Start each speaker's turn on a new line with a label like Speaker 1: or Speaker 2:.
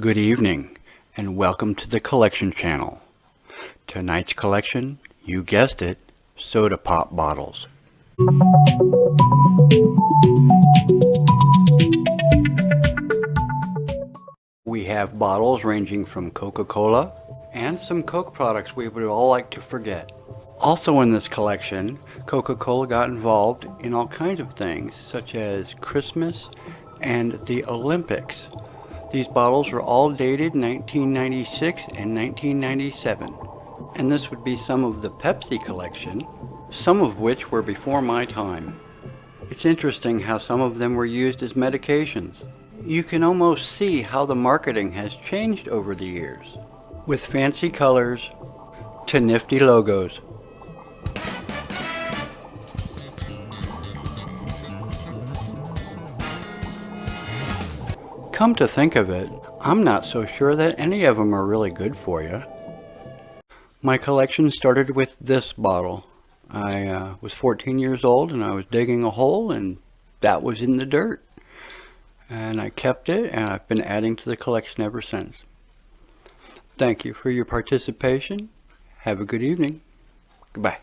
Speaker 1: Good evening and welcome to the collection channel. Tonight's collection, you guessed it, soda pop bottles. We have bottles ranging from Coca-Cola and some Coke products we would all like to forget. Also in this collection, Coca-Cola got involved in all kinds of things such as Christmas and the Olympics. These bottles are all dated 1996 and 1997. And this would be some of the Pepsi collection, some of which were before my time. It's interesting how some of them were used as medications. You can almost see how the marketing has changed over the years, with fancy colors to nifty logos. Come to think of it, I'm not so sure that any of them are really good for you. My collection started with this bottle. I uh, was 14 years old and I was digging a hole and that was in the dirt. And I kept it and I've been adding to the collection ever since. Thank you for your participation. Have a good evening. Goodbye.